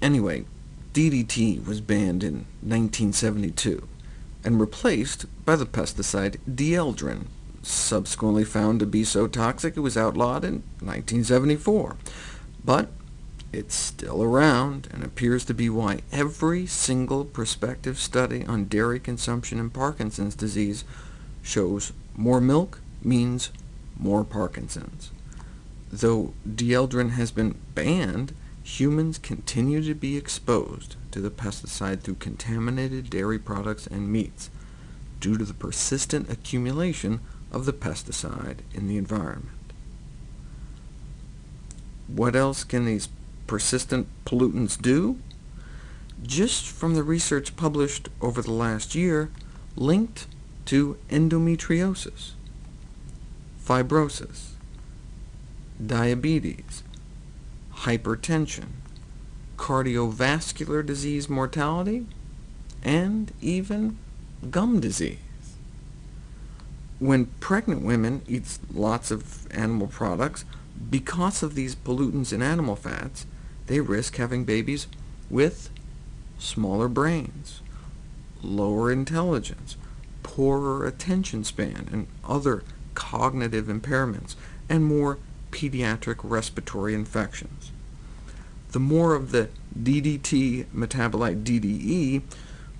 Anyway, DDT was banned in 1972, and replaced by the pesticide dieldrin, subsequently found to be so toxic it was outlawed in 1974. But it's still around, and appears to be why every single prospective study on dairy consumption and Parkinson's disease shows more milk means more Parkinson's. Though dieldrin has been banned, humans continue to be exposed to the pesticide through contaminated dairy products and meats, due to the persistent accumulation of the pesticide in the environment. What else can these persistent pollutants do? Just from the research published over the last year, linked to endometriosis, fibrosis, diabetes, hypertension, cardiovascular disease mortality, and even gum disease. When pregnant women eat lots of animal products, because of these pollutants in animal fats, they risk having babies with smaller brains, lower intelligence, poorer attention span, and other cognitive impairments, and more pediatric respiratory infections. The more of the DDT metabolite DDE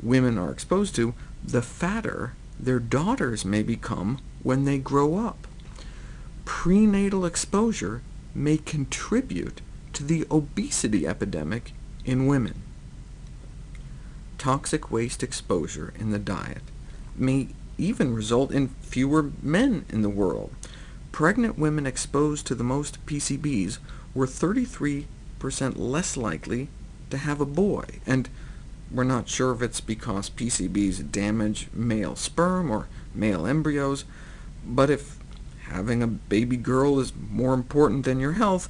women are exposed to, the fatter their daughters may become when they grow up. Prenatal exposure may contribute to the obesity epidemic in women. Toxic waste exposure in the diet may even result in fewer men in the world. Pregnant women exposed to the most PCBs were 33% less likely to have a boy, and we're not sure if it's because PCBs damage male sperm or male embryos, but if having a baby girl is more important than your health,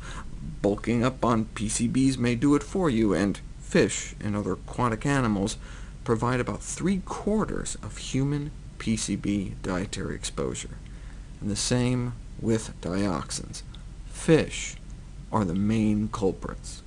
bulking up on PCBs may do it for you, and fish and other aquatic animals provide about three-quarters of human PCB dietary exposure. And the same with dioxins. Fish are the main culprits.